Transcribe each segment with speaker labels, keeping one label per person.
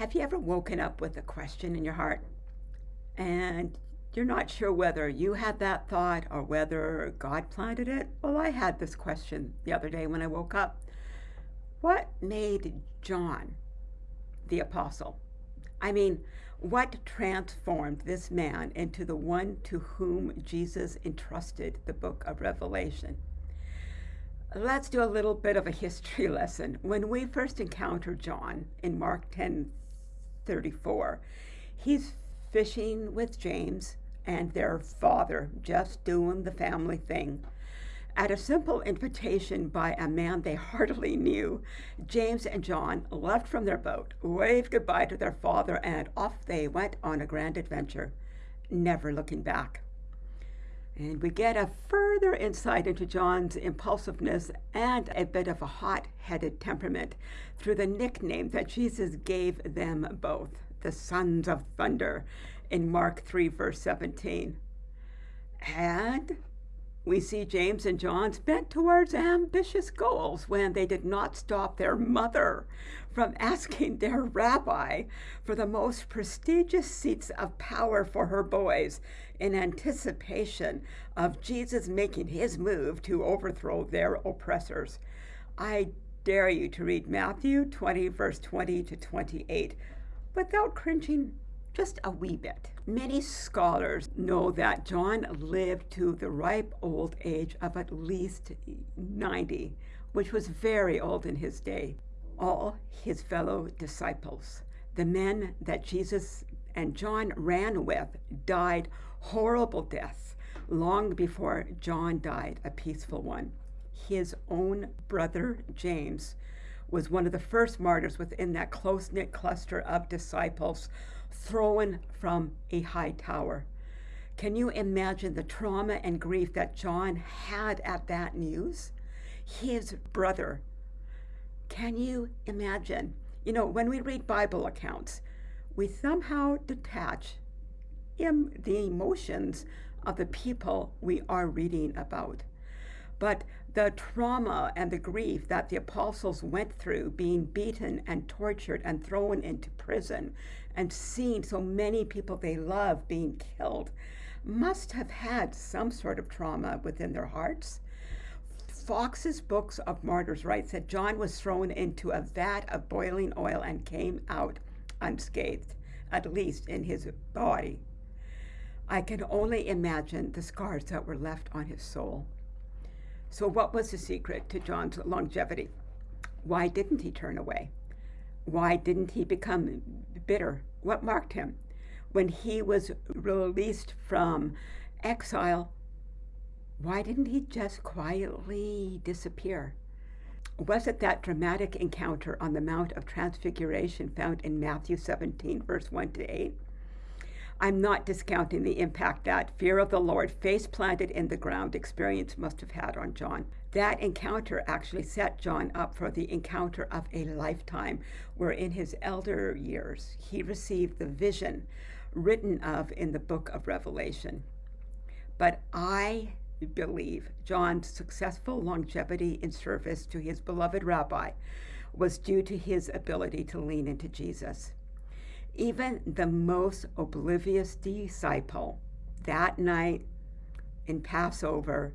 Speaker 1: Have you ever woken up with a question in your heart and you're not sure whether you had that thought or whether God planted it? Well, I had this question the other day when I woke up. What made John the apostle? I mean, what transformed this man into the one to whom Jesus entrusted the book of Revelation? Let's do a little bit of a history lesson. When we first encounter John in Mark 10 34. He's fishing with James and their father, just doing the family thing. At a simple invitation by a man they hardly knew, James and John left from their boat, waved goodbye to their father, and off they went on a grand adventure, never looking back. And we get a further insight into John's impulsiveness and a bit of a hot headed temperament through the nickname that Jesus gave them both, the sons of thunder, in Mark 3, verse 17. And we see James and John's bent towards ambitious goals when they did not stop their mother from asking their rabbi for the most prestigious seats of power for her boys in anticipation of Jesus making his move to overthrow their oppressors. I dare you to read Matthew 20, verse 20 to 28 without cringing just a wee bit. Many scholars know that John lived to the ripe old age of at least 90, which was very old in his day. All his fellow disciples, the men that Jesus and John ran with, died horrible deaths long before John died a peaceful one. His own brother, James, was one of the first martyrs within that close knit cluster of disciples thrown from a high tower. Can you imagine the trauma and grief that John had at that news? His brother. Can you imagine? You know, when we read Bible accounts, we somehow detach the emotions of the people we are reading about. But the trauma and the grief that the apostles went through, being beaten and tortured and thrown into prison, and seeing so many people they love being killed, must have had some sort of trauma within their hearts. Foxe's Books of Martyrs writes that John was thrown into a vat of boiling oil and came out unscathed, at least in his body. I can only imagine the scars that were left on his soul. So, what was the secret to John's longevity? Why didn't he turn away? Why didn't he become bitter? What marked him? When he was released from exile, why didn't he just quietly disappear? Was it that dramatic encounter on the Mount of Transfiguration found in Matthew 17, verse 1 to 8? I'm not discounting the impact that fear of the Lord, face planted in the ground experience must have had on John. That encounter actually set John up for the encounter of a lifetime, where in his elder years he received the vision written of in the book of Revelation. But I believe John's successful longevity in service to his beloved rabbi was due to his ability to lean into Jesus. Even the most oblivious disciple that night in Passover,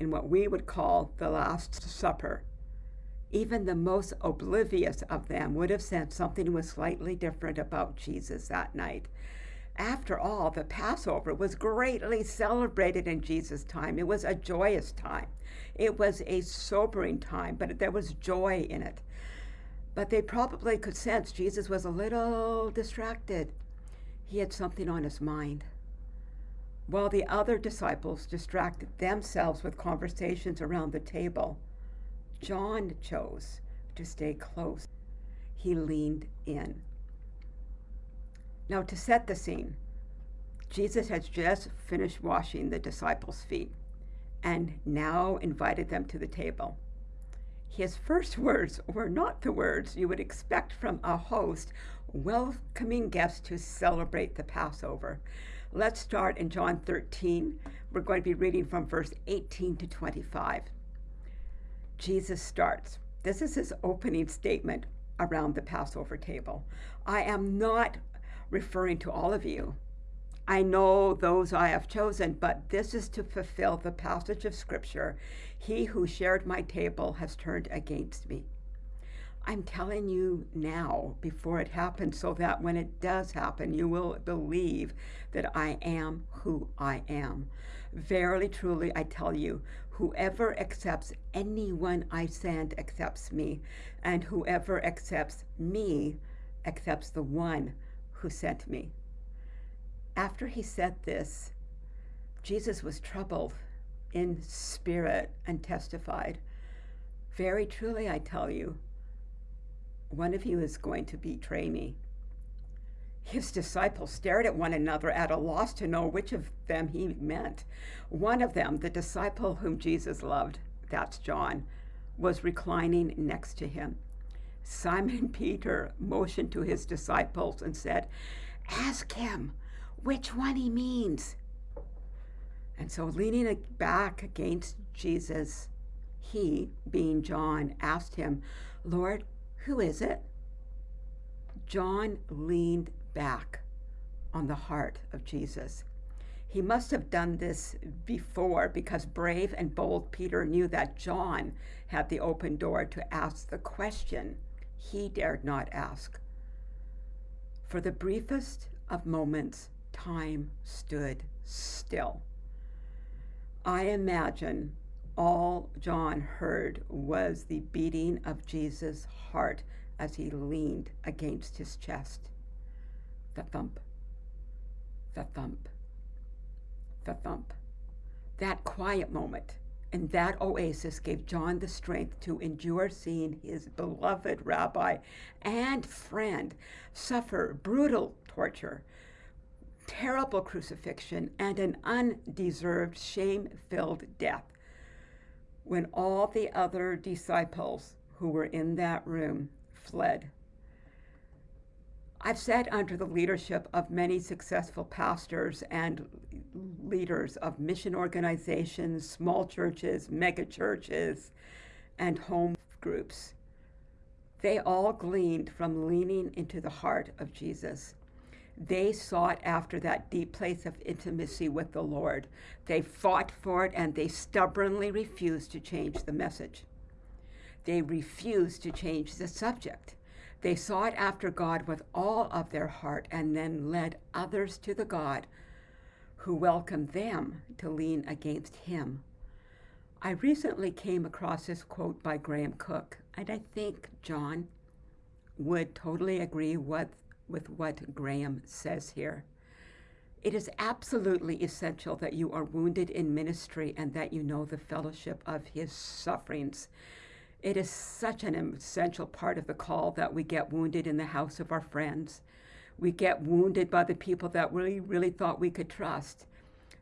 Speaker 1: in what we would call the Last Supper, even the most oblivious of them would have said something was slightly different about Jesus that night. After all, the Passover was greatly celebrated in Jesus' time. It was a joyous time. It was a sobering time, but there was joy in it but they probably could sense Jesus was a little distracted. He had something on his mind. While the other disciples distracted themselves with conversations around the table, John chose to stay close. He leaned in. Now, to set the scene, Jesus had just finished washing the disciples' feet and now invited them to the table. His first words were not the words you would expect from a host welcoming guests to celebrate the Passover. Let's start in John 13. We're going to be reading from verse 18 to 25. Jesus starts. This is his opening statement around the Passover table. I am not referring to all of you. I know those I have chosen, but this is to fulfill the passage of Scripture He who shared my table has turned against me. I'm telling you now before it happens so that when it does happen, you will believe that I am who I am. Verily, truly, I tell you, whoever accepts anyone I send accepts me, and whoever accepts me accepts the one who sent me. After he said this, Jesus was troubled in spirit and testified, Very truly, I tell you, one of you is going to betray me. His disciples stared at one another at a loss to know which of them he meant. One of them, the disciple whom Jesus loved, that's John, was reclining next to him. Simon Peter motioned to his disciples and said, Ask him which one he means. And so, leaning back against Jesus, he, being John, asked him, Lord, who is it? John leaned back on the heart of Jesus. He must have done this before because brave and bold Peter knew that John had the open door to ask the question he dared not ask. For the briefest of moments, time stood still. I imagine all John heard was the beating of Jesus' heart as he leaned against his chest. The thump, the thump, the thump. That quiet moment and that oasis gave John the strength to endure seeing his beloved rabbi and friend suffer brutal torture, terrible crucifixion, and an undeserved, shame filled death when all the other disciples who were in that room fled. I've sat under the leadership of many successful pastors and leaders of mission organizations, small churches, mega churches, and home groups. They all gleaned from leaning into the heart of Jesus. They sought after that deep place of intimacy with the Lord. They fought for it and they stubbornly refused to change the message. They refused to change the subject. They sought after God with all of their heart and then led others to the God who welcomed them to lean against Him. I recently came across this quote by Graham Cooke, and I think John would totally agree with with what Graham says here. It is absolutely essential that you are wounded in ministry and that you know the fellowship of his sufferings. It is such an essential part of the call that we get wounded in the house of our friends. We get wounded by the people that we really thought we could trust.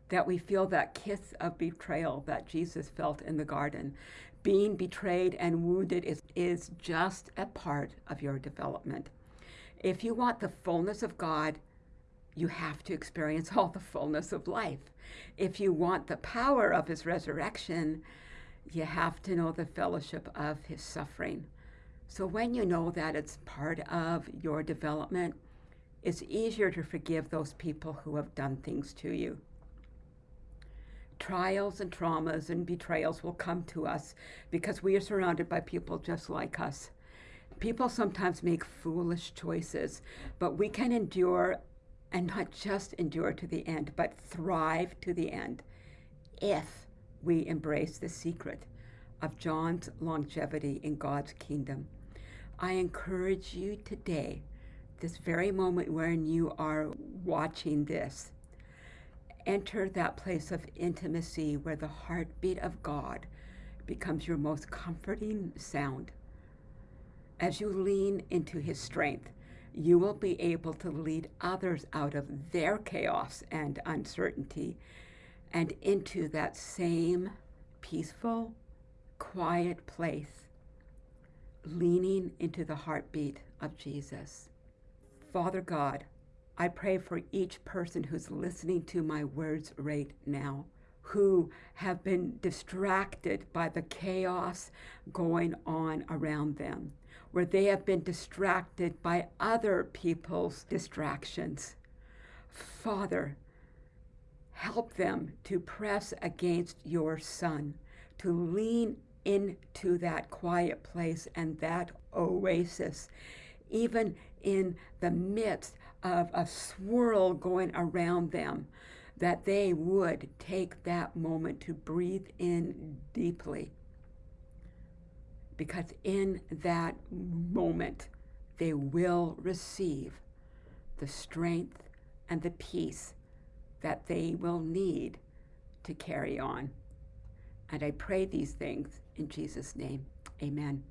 Speaker 1: That we feel that kiss of betrayal that Jesus felt in the garden. Being betrayed and wounded is, is just a part of your development. If you want the fullness of God, you have to experience all the fullness of life. If you want the power of his resurrection, you have to know the fellowship of his suffering. So when you know that it's part of your development, it's easier to forgive those people who have done things to you. Trials and traumas and betrayals will come to us because we are surrounded by people just like us people sometimes make foolish choices, but we can endure and not just endure to the end, but thrive to the end if we embrace the secret of John's longevity in God's kingdom. I encourage you today, this very moment when you are watching this, enter that place of intimacy where the heartbeat of God becomes your most comforting sound. As you lean into his strength, you will be able to lead others out of their chaos and uncertainty and into that same peaceful, quiet place, leaning into the heartbeat of Jesus. Father God, I pray for each person who's listening to my words right now, who have been distracted by the chaos going on around them where they have been distracted by other people's distractions. Father, help them to press against your Son, to lean into that quiet place and that oasis, even in the midst of a swirl going around them, that they would take that moment to breathe in deeply. Because in that moment, they will receive the strength and the peace that they will need to carry on. And I pray these things in Jesus' name. Amen.